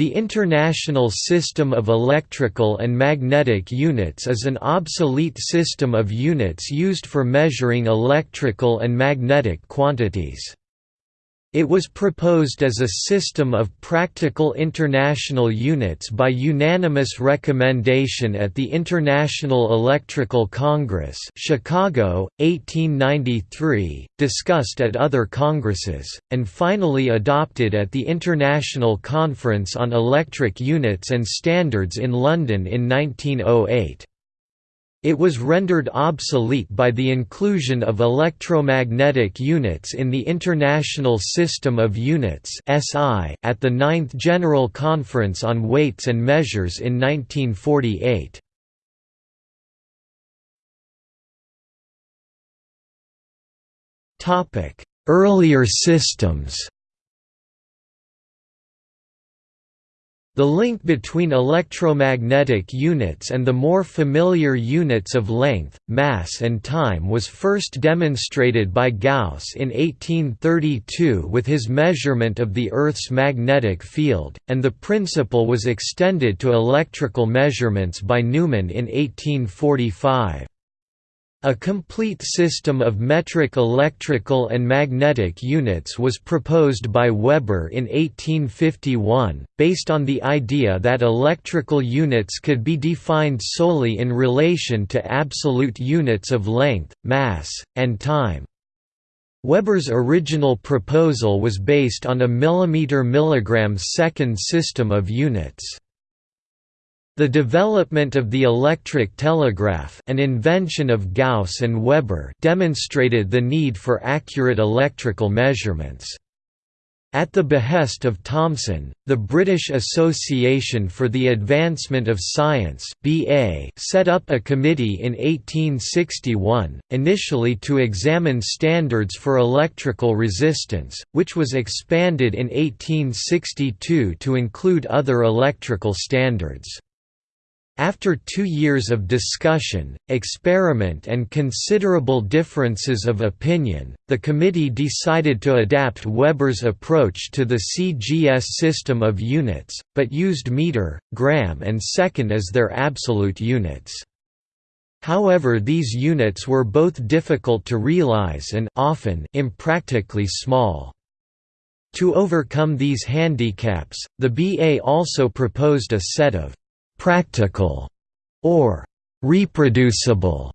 The International System of Electrical and Magnetic Units is an obsolete system of units used for measuring electrical and magnetic quantities. It was proposed as a system of practical international units by unanimous recommendation at the International Electrical Congress Chicago, 1893, discussed at other congresses, and finally adopted at the International Conference on Electric Units and Standards in London in 1908. It was rendered obsolete by the inclusion of electromagnetic units in the International System of Units at the Ninth General Conference on Weights and Measures in 1948. Earlier systems The link between electromagnetic units and the more familiar units of length, mass and time was first demonstrated by Gauss in 1832 with his measurement of the Earth's magnetic field, and the principle was extended to electrical measurements by Neumann in 1845. A complete system of metric electrical and magnetic units was proposed by Weber in 1851, based on the idea that electrical units could be defined solely in relation to absolute units of length, mass, and time. Weber's original proposal was based on a millimeter-milligram second system of units. The development of the electric telegraph an invention of Gauss and Weber demonstrated the need for accurate electrical measurements. At the behest of Thomson, the British Association for the Advancement of Science (BA) set up a committee in 1861, initially to examine standards for electrical resistance, which was expanded in 1862 to include other electrical standards. After two years of discussion, experiment and considerable differences of opinion, the committee decided to adapt Weber's approach to the CGS system of units, but used meter, gram and second as their absolute units. However these units were both difficult to realize and often impractically small. To overcome these handicaps, the BA also proposed a set of practical or reproducible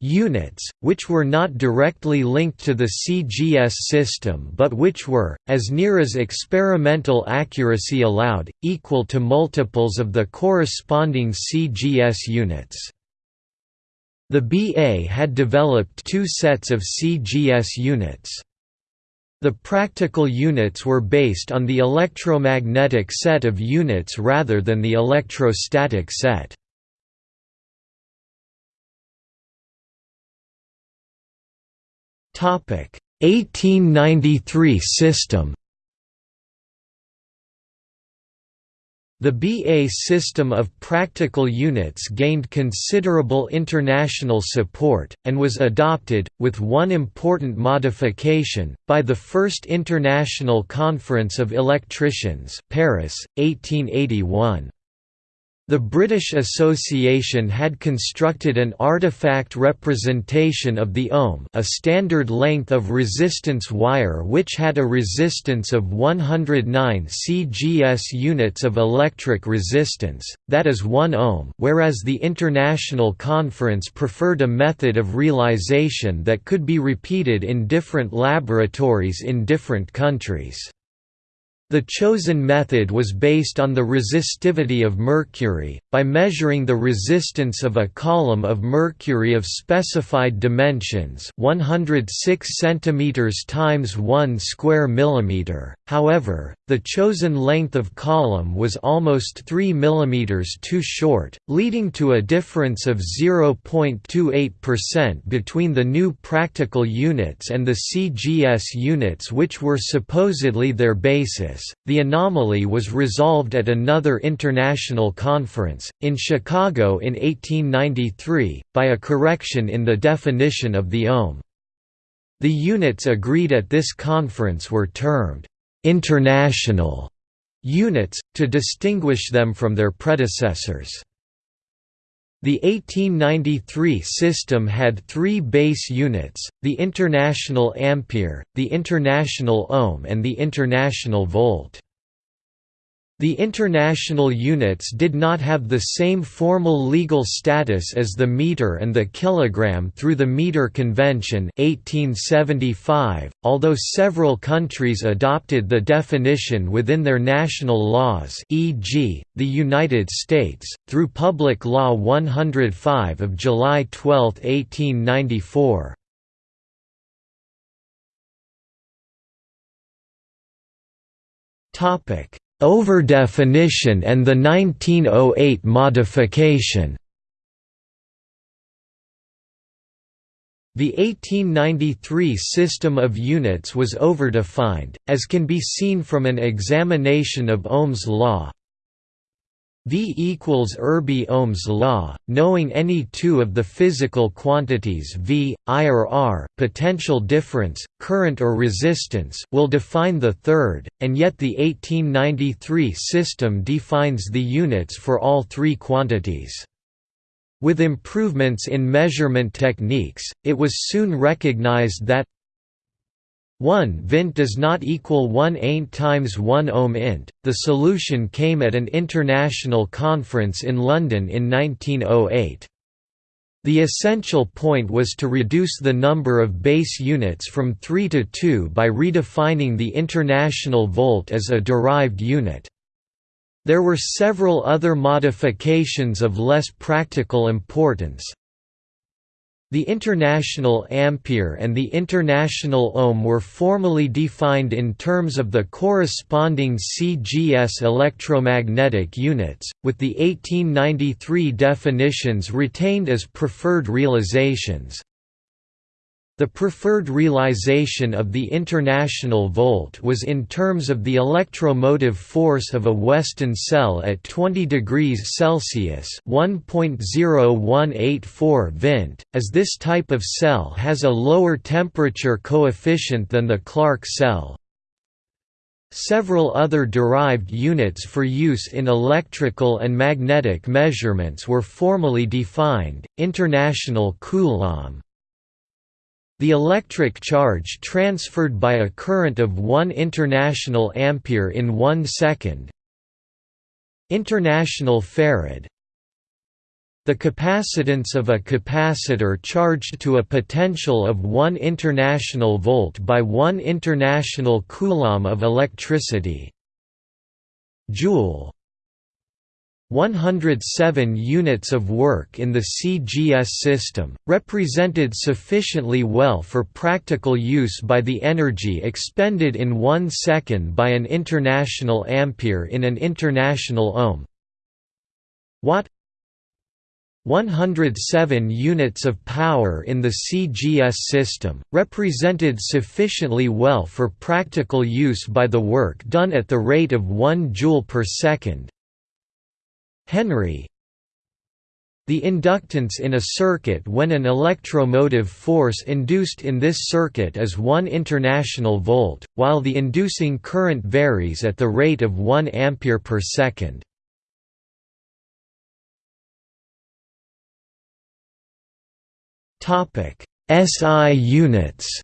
units, which were not directly linked to the CGS system but which were, as near as experimental accuracy allowed, equal to multiples of the corresponding CGS units. The BA had developed two sets of CGS units. The practical units were based on the electromagnetic set of units rather than the electrostatic set. Topic 1893 system The BA system of practical units gained considerable international support, and was adopted, with one important modification, by the First International Conference of Electricians Paris, 1881. The British Association had constructed an artifact representation of the ohm a standard length of resistance wire which had a resistance of 109 cgs units of electric resistance, that is 1 ohm whereas the International Conference preferred a method of realization that could be repeated in different laboratories in different countries. The chosen method was based on the resistivity of mercury, by measuring the resistance of a column of mercury of specified dimensions 106 cm times 1 square millimeter. However, the chosen length of column was almost 3 mm too short, leading to a difference of 0.28% between the new practical units and the CGS units which were supposedly their basis the anomaly was resolved at another international conference, in Chicago in 1893, by a correction in the definition of the ohm. The units agreed at this conference were termed «international» units, to distinguish them from their predecessors. The 1893 system had three base units, the International Ampere, the International Ohm and the International Volt. The international units did not have the same formal legal status as the meter and the kilogram through the Meter Convention 1875, although several countries adopted the definition within their national laws e.g., the United States, through Public Law 105 of July 12, 1894. Topic Overdefinition and the 1908 modification. The 1893 system of units was overdefined, as can be seen from an examination of Ohm's law, V equals Irby Ohm's law, knowing any two of the physical quantities V, I or R, potential difference, current or resistance will define the third, and yet the 1893 system defines the units for all three quantities. With improvements in measurement techniques, it was soon recognized that 1 vint does not equal 1 ain't times 1 ohm int. The solution came at an international conference in London in 1908. The essential point was to reduce the number of base units from 3 to 2 by redefining the international volt as a derived unit. There were several other modifications of less practical importance, the International Ampere and the International Ohm were formally defined in terms of the corresponding CGS electromagnetic units, with the 1893 definitions retained as preferred realizations. The preferred realization of the international volt was in terms of the electromotive force of a Weston cell at 20 degrees Celsius (1.0184 vint), as this type of cell has a lower temperature coefficient than the Clark cell. Several other derived units for use in electrical and magnetic measurements were formally defined, international coulomb, the electric charge transferred by a current of 1 international ampere in 1 second. International farad. The capacitance of a capacitor charged to a potential of 1 international volt by 1 international coulomb of electricity. Joule 107 units of work in the CGS system, represented sufficiently well for practical use by the energy expended in one second by an international ampere in an international ohm. Watt 107 units of power in the CGS system, represented sufficiently well for practical use by the work done at the rate of 1 joule per second, Henry The inductance in a circuit when an electromotive force induced in this circuit is 1 international volt, while the inducing current varies at the rate of 1 ampere per second. SI units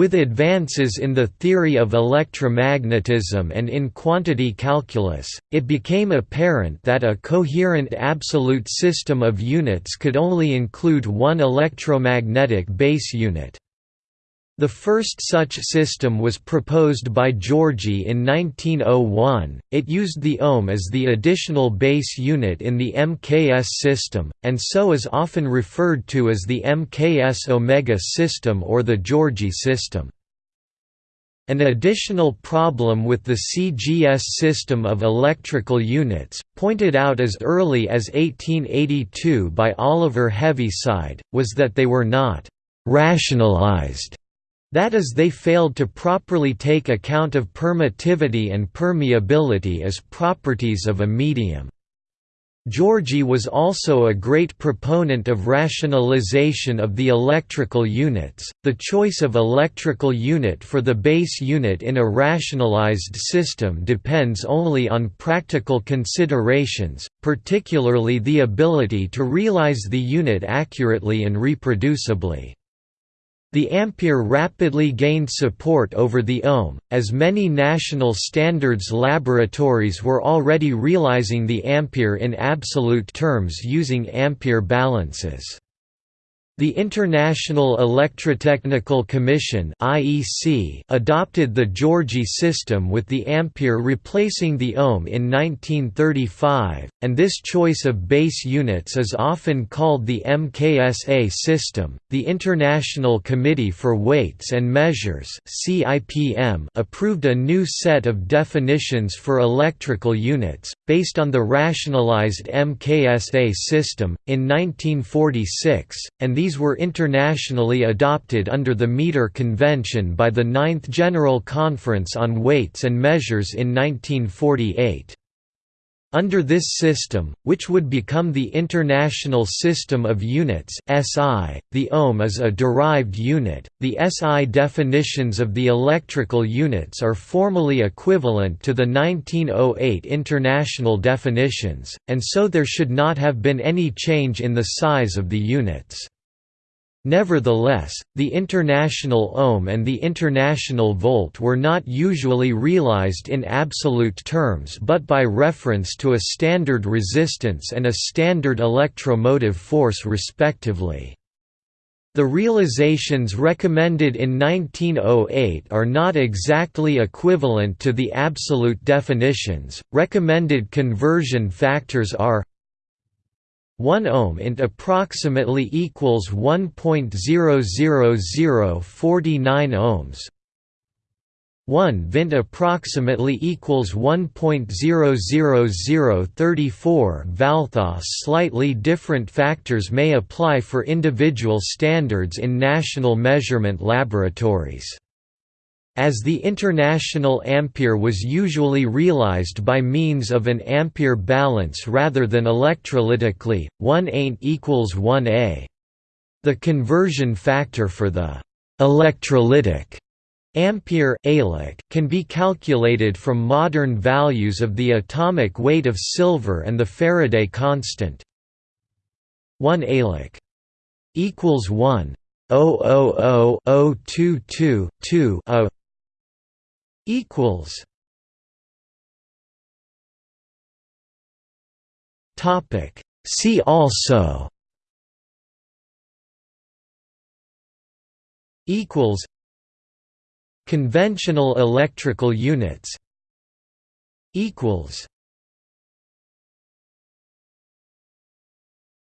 With advances in the theory of electromagnetism and in quantity calculus, it became apparent that a coherent absolute system of units could only include one electromagnetic base unit. The first such system was proposed by Giorgi in 1901. It used the ohm as the additional base unit in the MKS system, and so is often referred to as the MKS omega system or the Giorgi system. An additional problem with the CGS system of electrical units, pointed out as early as 1882 by Oliver Heaviside, was that they were not rationalized that is they failed to properly take account of permittivity and permeability as properties of a medium. Giorgi was also a great proponent of rationalization of the electrical units. The choice of electrical unit for the base unit in a rationalized system depends only on practical considerations, particularly the ability to realize the unit accurately and reproducibly. The ampere rapidly gained support over the ohm, as many national standards laboratories were already realizing the ampere in absolute terms using ampere balances. The International Electrotechnical Commission (IEC) adopted the Giorgi system with the ampere replacing the ohm in 1935, and this choice of base units is often called the MKSA system. The International Committee for Weights and Measures (CIPM) approved a new set of definitions for electrical units based on the rationalized MKSA system in 1946, and these these were internationally adopted under the Meter Convention by the Ninth General Conference on Weights and Measures in 1948. Under this system, which would become the International System of Units (SI), the ohm is a derived unit. The SI definitions of the electrical units are formally equivalent to the 1908 international definitions, and so there should not have been any change in the size of the units. Nevertheless, the international ohm and the international volt were not usually realized in absolute terms but by reference to a standard resistance and a standard electromotive force respectively. The realizations recommended in 1908 are not exactly equivalent to the absolute definitions. Recommended conversion factors are 1 ohm int approximately equals 1.00049 ohms 1 vint approximately equals 1.00034 Valthos Slightly different factors may apply for individual standards in national measurement laboratories. As the international ampere was usually realized by means of an ampere balance rather than electrolytically, 1 ain't equals 1A. The conversion factor for the electrolytic ampere can be calculated from modern values of the atomic weight of silver and the Faraday constant. 1 alic equals 1 0000222 a equals. Topic. See also. Equals. Conventional electrical units. Equals.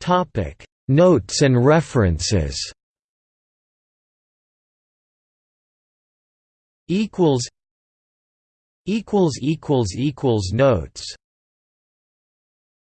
Topic. Notes and references. Equals equals equals equals notes